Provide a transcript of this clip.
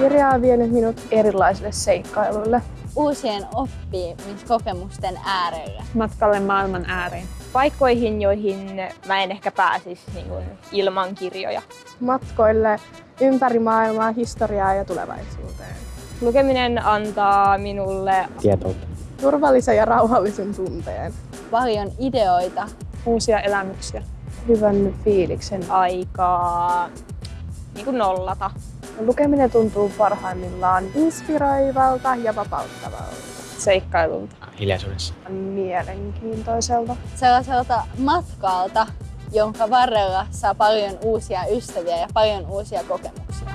Kirja on vienyt minut erilaisille seikkailuille. Uusien oppimiskokemusten äärelle. Matkalle maailman ääreen. Paikkoihin, joihin mä en ehkä pääsisi niin kuin, ilman kirjoja. Matkoille ympäri maailmaa, historiaa ja tulevaisuuteen. Lukeminen antaa minulle tietoutta. Turvallisen ja rauhallisen tunteen. Paljon ideoita. Uusia elämyksiä. Hyvän fiiliksen. aikaa niin kuin nollata. Lukeminen tuntuu parhaimmillaan inspiroivalta ja vapauttavalta. Seikkailulta. Hiljaisuudessa. Mielenkiintoiselta. Sellaiselta matkalta, jonka varrella saa paljon uusia ystäviä ja paljon uusia kokemuksia.